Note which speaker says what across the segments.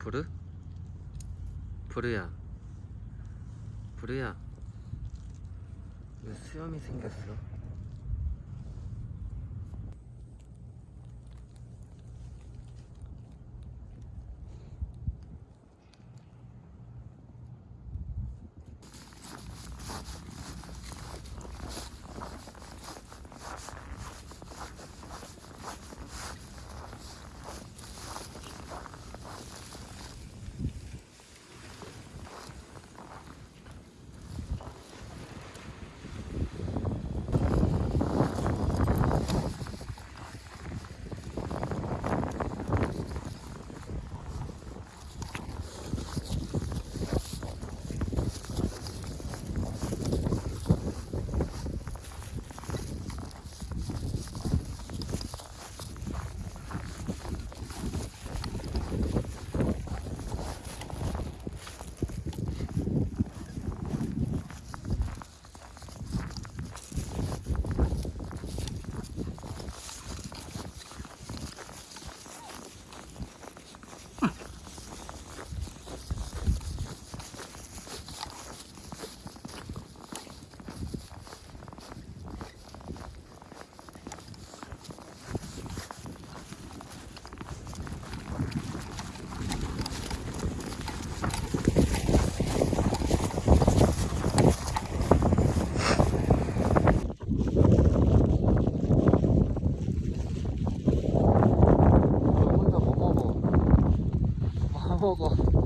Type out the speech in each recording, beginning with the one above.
Speaker 1: 부르? 부르야 부르야 왜 수염이 생겼어? fogo.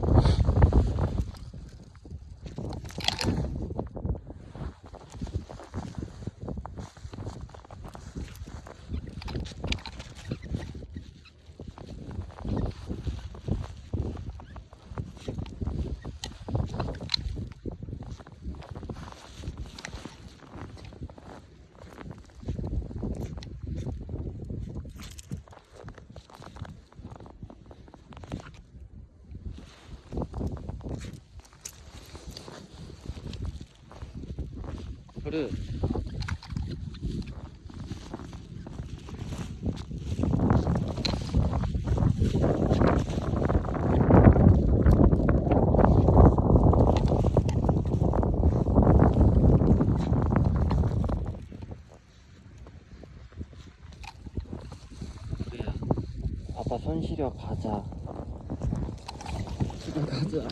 Speaker 1: 부르야 아빠 손 시려 가자. 집에 가자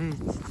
Speaker 1: 에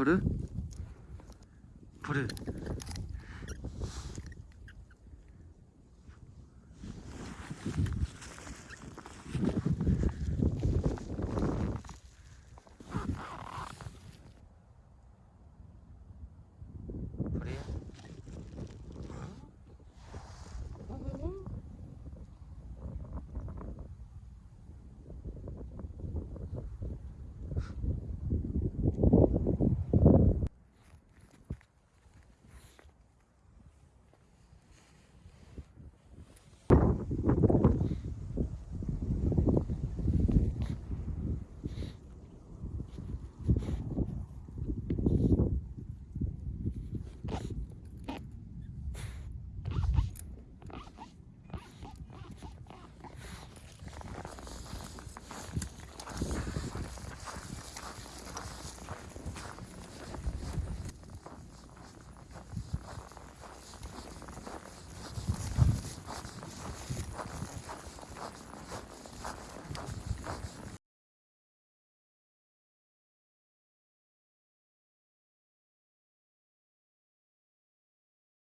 Speaker 1: 버르? 버르